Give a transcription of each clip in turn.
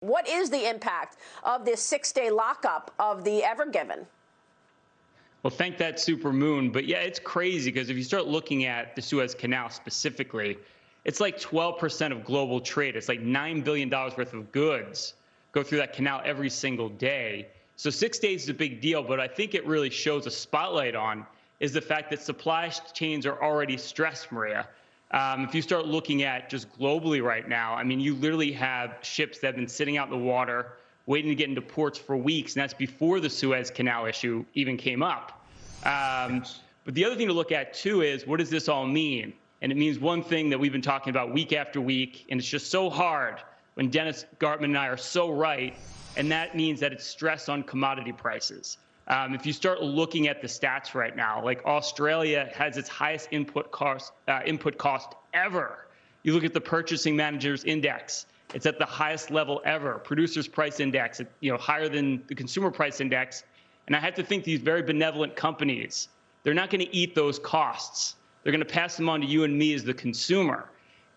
What is the impact of this six day lockup of the Ever Given? Well, thank that super moon. But yeah, it's crazy because if you start looking at the Suez Canal specifically, it's like 12% of global trade. It's like $9 billion worth of goods go through that canal every single day. So six days is a big deal, but I think it really shows a spotlight on is the fact that supply chains are already stressed, Maria. Um, if you start looking at just globally right now, I mean, you literally have ships that have been sitting out in the water, waiting to get into ports for weeks, and that's before the Suez Canal issue even came up. Um, but the other thing to look at too is what does this all mean? And it means one thing that we've been talking about week after week, and it's just so hard when Dennis Gartman and I are so right, and that means that it's stress on commodity prices. Um, if you start looking at the stats right now, like Australia has its highest input cost uh, input cost ever. You look at the Purchasing Managers Index; it's at the highest level ever. Producers Price Index, you know, higher than the Consumer Price Index. And I have to think these very benevolent companies, they're not going to eat those costs. They're going to pass them on to you and me as the consumer.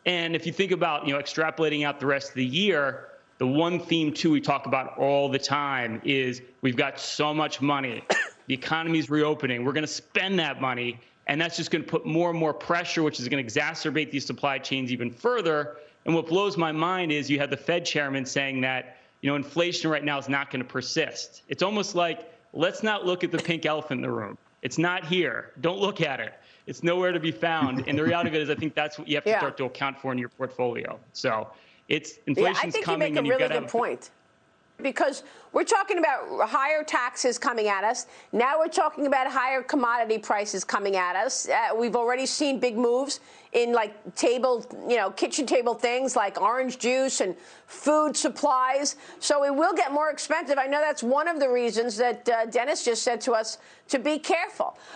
And if you think about, you know, extrapolating out the rest of the year, the one theme too we talk about all the time is we've got so much money. the economy's reopening. We're going to spend that money, and that's just going to put more and more pressure, which is going to exacerbate these supply chains even further. And what blows my mind is you have the Fed chairman saying that you know inflation right now is not going to persist. It's almost like let's not look at the pink elephant in the room. It's not here. Don't look at it. It's nowhere to be found. And the reality of it is, I think that's what you have to yeah. start to account for in your portfolio. So it's inflation's yeah, I think coming. You make a really good point because we're talking about higher taxes coming at us. Now we're talking about higher commodity prices coming at us. Uh, we've already seen big moves in like table, you know, kitchen table things like orange juice and food supplies. So it will get more expensive. I know that's one of the reasons that uh, Dennis just said to us to be careful.